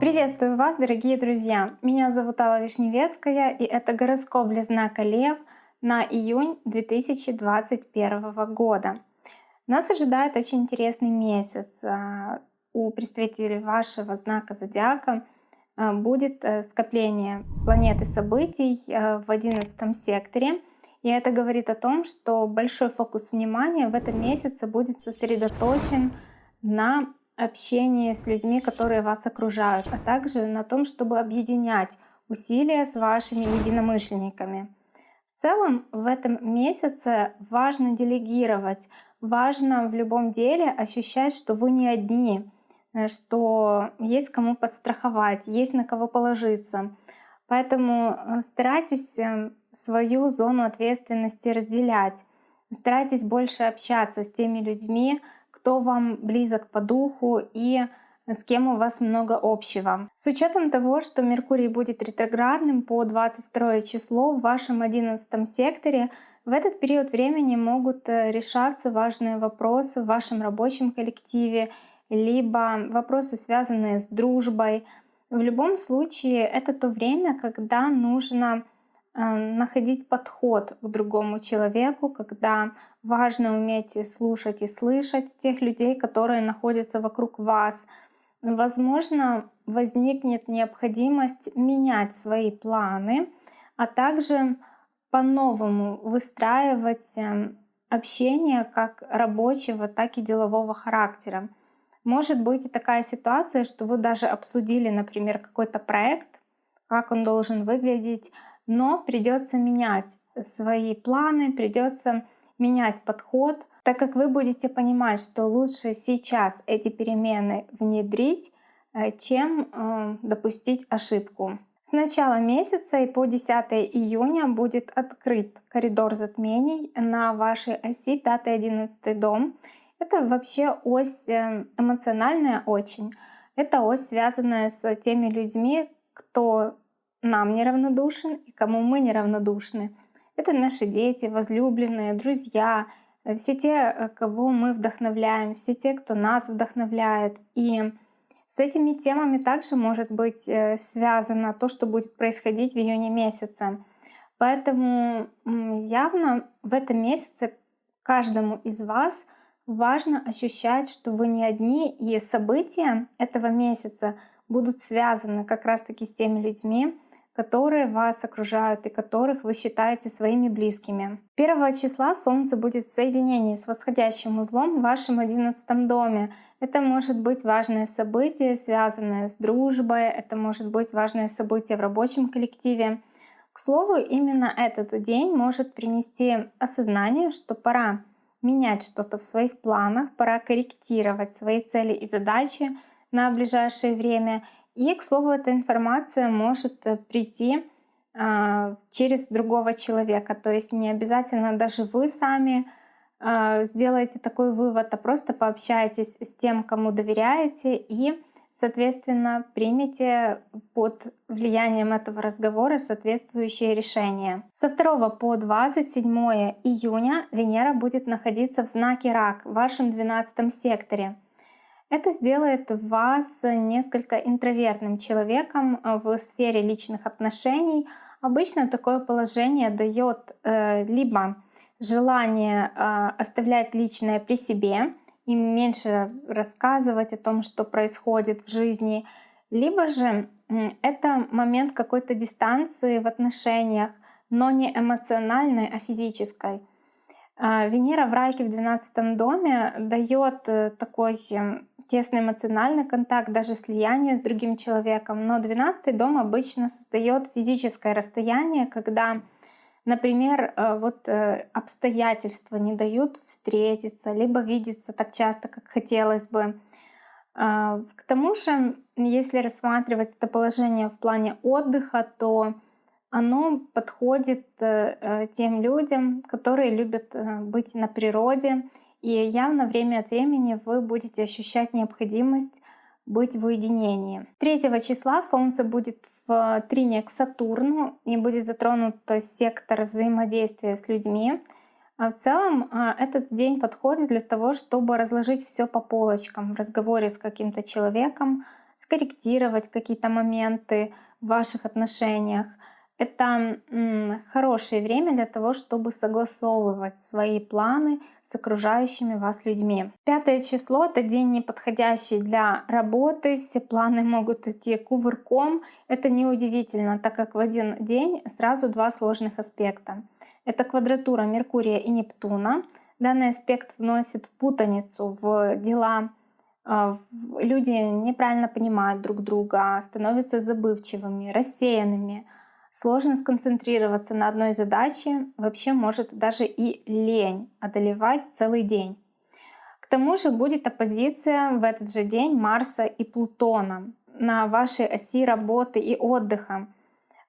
Приветствую вас, дорогие друзья! Меня зовут Алла Вишневецкая, и это гороскоп для знака Лев на июнь 2021 года. Нас ожидает очень интересный месяц. А, у представителей вашего знака зодиака а, будет э, скопление планеты событий э, в 11 секторе. И это говорит о том, что большой фокус внимания в этом месяце будет сосредоточен на общении с людьми, которые вас окружают, а также на том, чтобы объединять усилия с вашими единомышленниками. В целом в этом месяце важно делегировать, важно в любом деле ощущать, что вы не одни, э, что есть кому подстраховать, есть на кого положиться. Поэтому э, старайтесь э, свою зону ответственности разделять, старайтесь больше общаться с теми людьми, кто вам близок по духу и с кем у вас много общего. С учетом того, что Меркурий будет ретроградным по 22 число в вашем 11 секторе, в этот период времени могут э, решаться важные вопросы в вашем рабочем коллективе, либо вопросы, связанные с дружбой. В любом случае, это то время, когда нужно Э, находить подход к другому человеку, когда важно уметь слушать и слышать тех людей, которые находятся вокруг вас. Возможно, возникнет необходимость менять свои планы, а также по-новому выстраивать эм, общение как рабочего, так и делового характера. Может быть и такая ситуация, что вы даже обсудили, например, какой-то проект, как он должен выглядеть, но придется менять свои планы, придется менять подход, так как вы будете понимать, что лучше сейчас эти перемены внедрить, э, чем э, допустить ошибку. С начала месяца и по 10 июня будет открыт коридор затмений на вашей оси 5-11 дом. Это вообще ось э, эмоциональная очень. Это ось, связанная с теми людьми, кто нам неравнодушен и кому мы неравнодушны. Это наши дети, возлюбленные, друзья, э, все те, э, кого мы вдохновляем, все те, кто нас вдохновляет. И с этими темами также может быть э, связано то, что будет происходить в июне месяце. Поэтому явно в этом месяце каждому из вас важно ощущать, что вы не одни, и события этого месяца будут связаны как раз-таки с теми людьми, которые вас окружают и которых вы считаете своими близкими. 1 числа Солнце будет в соединении с восходящим узлом в вашем 11 доме. Это может быть важное событие, связанное с дружбой, это может быть важное событие в рабочем коллективе. К слову, именно этот день может принести осознание, что пора менять что-то в своих планах, пора корректировать свои цели и задачи на ближайшее время и, к слову, эта информация может э, прийти а, через другого человека. То есть не обязательно даже вы сами а, сделаете такой вывод, а просто пообщайтесь с тем, кому доверяете и, соответственно, примите под влиянием этого разговора соответствующее решение. Со 2 по 27 июня Венера будет находиться в знаке Рак в вашем 12 секторе. Это сделает вас несколько интровертным человеком э, в сфере личных отношений. Обычно такое положение дает э, либо желание э, оставлять личное при себе и меньше рассказывать о том, что происходит в жизни, либо же это момент какой-то дистанции в отношениях, но не эмоциональной, а физической. А, Венера в Райке в 12 доме дает э, такой тесный эмоциональный контакт, даже слияние с другим человеком. Но 12 дом обычно создает физическое расстояние, когда, например, э, вот э, обстоятельства не дают встретиться, либо видеться так часто, как хотелось бы. А, к тому же, если рассматривать это положение в плане отдыха, то оно подходит э, тем людям, которые любят э, быть на природе. И явно время от времени вы будете ощущать необходимость быть в уединении. 3 числа Солнце будет в трине к Сатурну и будет затронут сектор взаимодействия с людьми. А в целом а, этот день подходит для того, чтобы разложить все по полочкам в разговоре с каким-то человеком, скорректировать какие-то моменты в ваших отношениях. Это хорошее время для того, чтобы согласовывать свои планы с окружающими вас людьми. Пятое число — это день неподходящий для работы, все планы могут идти кувырком. Это неудивительно, так как в один день сразу два сложных аспекта. Это квадратура Меркурия и Нептуна. Данный аспект вносит путаницу в дела, а, люди неправильно понимают друг друга, становятся забывчивыми, рассеянными, сложно сконцентрироваться на одной задаче, вообще может даже и лень одолевать целый день. К тому же будет оппозиция в этот же день Марса и Плутона на вашей оси работы и отдыха.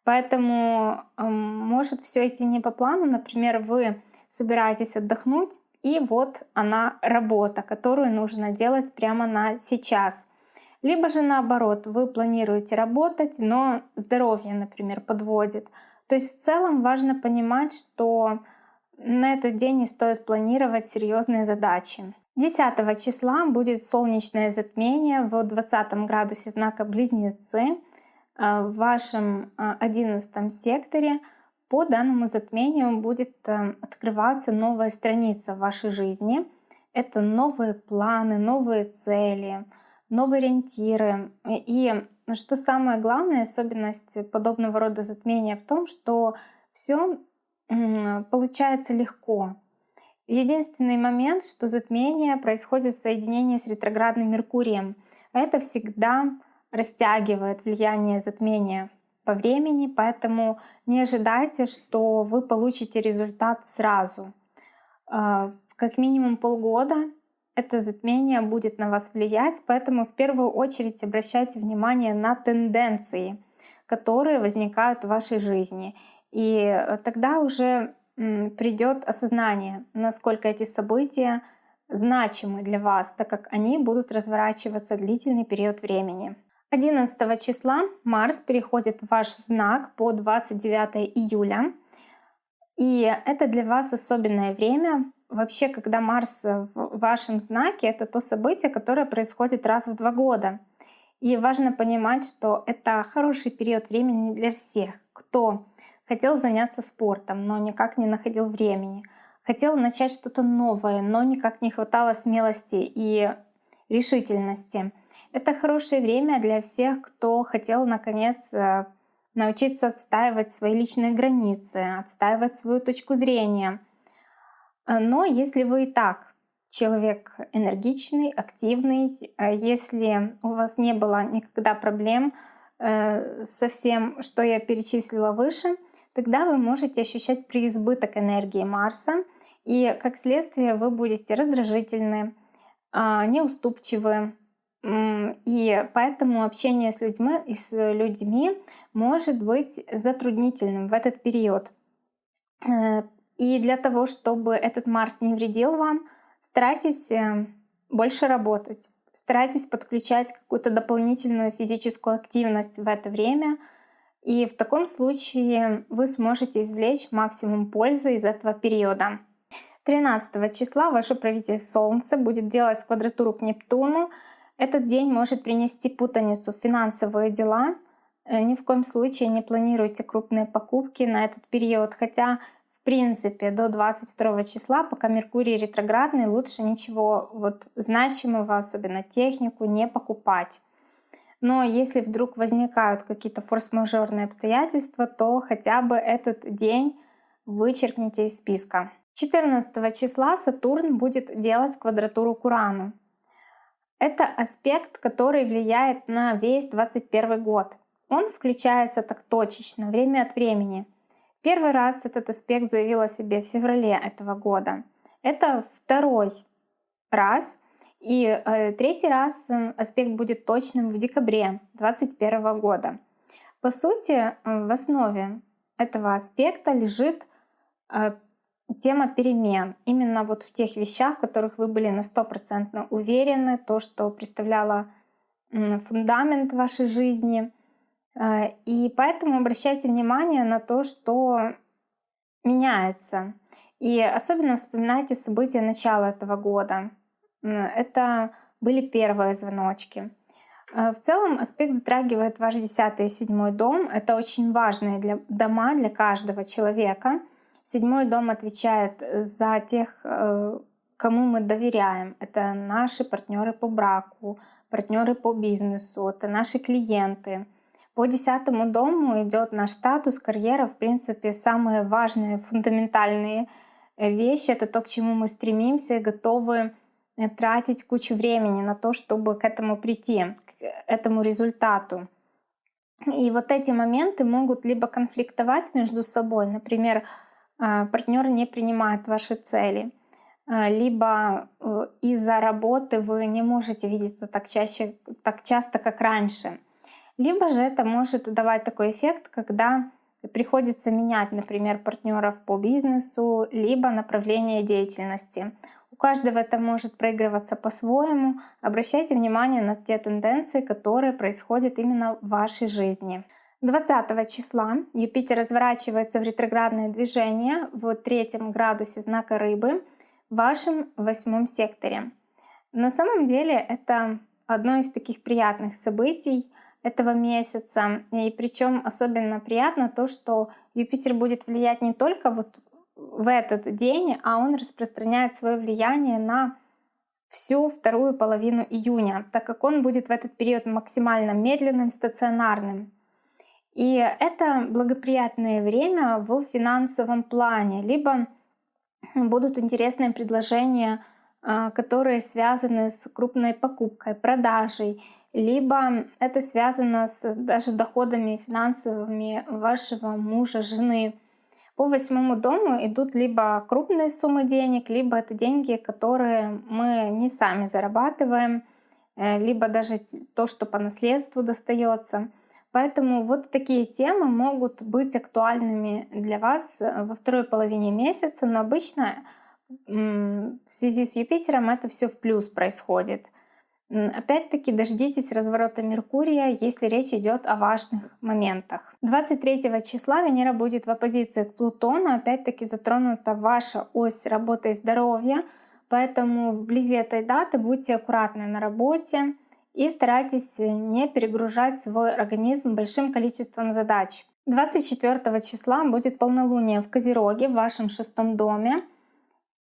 Поэтому э, может все идти не по плану. Например, вы собираетесь отдохнуть, и вот она работа, которую нужно делать прямо на сейчас. Либо же наоборот, вы планируете работать, но здоровье, например, подводит. То есть в целом важно понимать, что на этот день не стоит планировать серьезные задачи. 10 числа будет солнечное затмение в 20 градусе знака Близнецы э, в вашем 11 э, секторе – по данному затмению будет э, открываться новая страница в вашей жизни. Это новые планы, новые цели, новые ориентиры. И что самое главное, особенность подобного рода затмения в том, что все получается легко. Единственный момент, что затмение происходит в соединении с ретроградным Меркурием. Это всегда растягивает влияние затмения по времени, поэтому не ожидайте, что вы получите результат сразу. А, как минимум полгода это затмение будет на вас влиять, поэтому в первую очередь обращайте внимание на тенденции, которые возникают в вашей жизни. И э, тогда уже придет осознание, насколько эти события значимы для вас, так как они будут разворачиваться длительный период времени. 11 числа Марс переходит в ваш знак по 29 июля. И это для вас особенное время. Вообще, когда Марс в вашем знаке, это то событие, которое происходит раз в два года. И важно понимать, что это хороший период времени для всех, кто хотел заняться спортом, но никак не находил времени, хотел начать что-то новое, но никак не хватало смелости и решительности. Это хорошее время для всех, кто хотел наконец э, научиться отстаивать свои личные границы, отстаивать свою точку зрения. Э, но если вы и так человек энергичный, активный, э, если у вас не было никогда проблем со всем, что я перечислила выше, тогда вы можете ощущать преизбыток энергии Марса, и как следствие вы будете раздражительны, неуступчивы, и поэтому общение с людьми, с людьми может быть затруднительным в этот период. И для того, чтобы этот Марс не вредил вам, старайтесь э, больше работать, старайтесь подключать какую-то дополнительную физическую активность в это время. И в таком случае вы сможете извлечь максимум пользы из этого периода. 13 числа ваше правитель Солнце будет делать квадратуру к Нептуну, этот день может принести путаницу в финансовые дела. Э, ни в коем случае не планируйте крупные покупки на этот период, хотя принципе до 22 числа, пока Меркурий ретроградный, лучше ничего вот значимого, особенно технику, не покупать. Но если вдруг возникают какие-то форс-мажорные обстоятельства, то хотя бы этот день вычеркните из списка. 14 числа Сатурн будет делать квадратуру к Урану. Это аспект, который влияет на весь 21 год. Он включается так точечно, время от времени. Первый раз этот аспект заявил о себе в феврале этого года. Это второй раз. И э, третий раз э, аспект будет точным в декабре 2021 года. По сути, э, в основе этого аспекта лежит э, тема перемен. Именно вот в тех вещах, в которых вы были на стопроцентно уверены, то, что представляло фундамент вашей жизни. Э, и поэтому обращайте внимание на то, что меняется. И особенно вспоминайте события начала этого года. Это были первые звоночки. Э, в целом аспект затрагивает ваш десятый и седьмой дом. Это очень важные для, дома для каждого человека. Седьмой дом отвечает за тех, э, кому мы доверяем. Это наши партнеры по браку, партнеры по бизнесу, это наши клиенты. По десятому дому идет наш статус, карьера, в принципе, самые важные, фундаментальные э, вещи. Это то, к чему мы стремимся и готовы Э, тратить кучу времени на то, чтобы к этому прийти, к этому результату. И вот эти моменты могут либо конфликтовать между собой, например, а, партнер не принимает ваши цели, либо э, из-за работы вы не можете видеться так, чаще, так часто, как раньше. Либо же это может давать такой эффект, когда приходится менять, например, партнеров по бизнесу, либо направление деятельности. У каждого это может проигрываться по-своему. Обращайте внимание на те тенденции, которые происходят именно в вашей жизни. 20 числа Юпитер разворачивается в ретроградное движение в третьем градусе знака Рыбы в вашем восьмом секторе. На самом деле это одно из таких приятных событий этого месяца. И причем особенно приятно то, что Юпитер будет влиять не только вот в этот день, а он распространяет свое влияние на всю вторую половину июня, так как он будет в этот период максимально медленным, стационарным. И это благоприятное время в финансовом плане, либо будут интересные предложения, а, которые связаны с крупной покупкой, продажей, либо это связано с даже доходами финансовыми вашего мужа, жены. По восьмому дому идут либо крупные суммы денег, либо это деньги, которые мы не сами зарабатываем, э, либо даже то, что по наследству достается. Поэтому вот такие темы могут быть актуальными для вас э, во второй половине месяца, но обычно в связи с Юпитером это все в плюс происходит. Опять-таки дождитесь разворота Меркурия, если речь идет о важных моментах. 23 числа Венера будет в оппозиции к Плутону, опять-таки затронута ваша ось работы и здоровья, поэтому вблизи этой даты будьте аккуратны на работе и старайтесь не перегружать свой организм большим количеством задач. 24 числа будет полнолуние в Козероге в вашем шестом доме.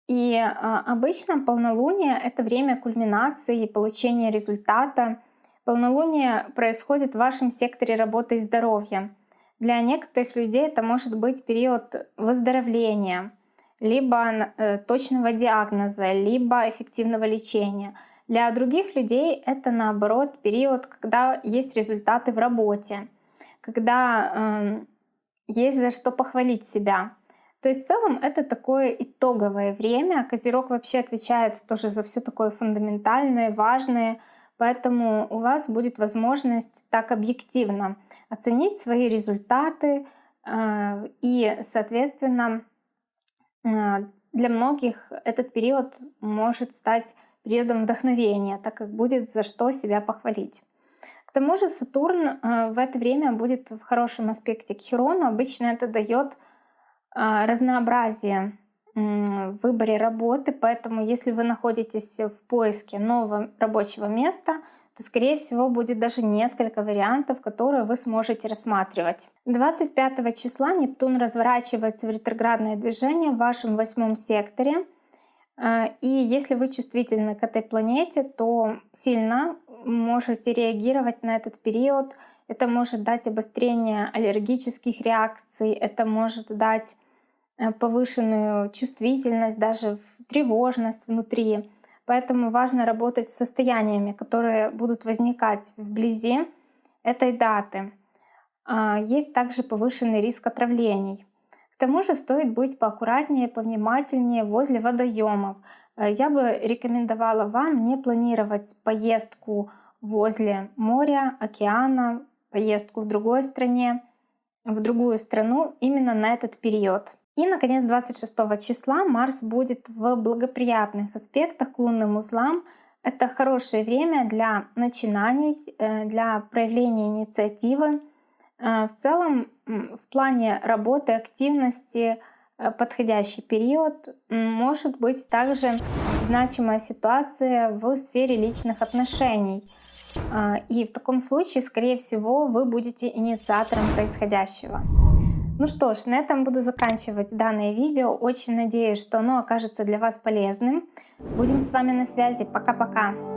И а, обычно полнолуние — это время кульминации и получения результата. Полнолуние происходит в вашем секторе работы и здоровья. Для некоторых людей это может быть период выздоровления, либо э, точного диагноза, либо эффективного лечения. Для других людей это наоборот период, когда есть результаты в работе, когда э, есть за что похвалить себя. То есть в целом это такое итоговое время. Козерог вообще отвечает тоже за все такое фундаментальное, важное. Поэтому у вас будет возможность так объективно оценить свои результаты э, и, соответственно, э, для многих этот период может стать периодом вдохновения, так как будет за что себя похвалить. К тому же Сатурн э, в это время будет в хорошем аспекте к Хирону. Обычно это дает разнообразие в выборе работы, поэтому если вы находитесь в поиске нового рабочего места, то, скорее всего, будет даже несколько вариантов, которые вы сможете рассматривать. 25 числа Нептун разворачивается в ретроградное движение в вашем восьмом секторе. А, и если вы чувствительны к этой планете, то сильно можете реагировать на этот период это может дать обострение аллергических реакций, это может дать э, повышенную чувствительность, даже тревожность внутри. Поэтому важно работать с состояниями, которые будут возникать вблизи этой даты. А, есть также повышенный риск отравлений. К тому же стоит быть поаккуратнее, повнимательнее возле водоемов. Э, я бы рекомендовала вам не планировать поездку возле моря, океана, поездку в другой стране, в другую страну именно на этот период. И, наконец, 26 числа Марс будет в благоприятных аспектах к лунным узлам. Это хорошее время для начинаний, э, для проявления инициативы. Э, в целом, в плане работы, активности э, подходящий период. Может быть также значимая ситуация в сфере личных отношений. А, и в таком случае, скорее всего, вы будете инициатором происходящего. Ну что ж, на этом буду заканчивать данное видео. Очень надеюсь, что оно окажется для вас полезным. Будем с вами на связи. Пока-пока.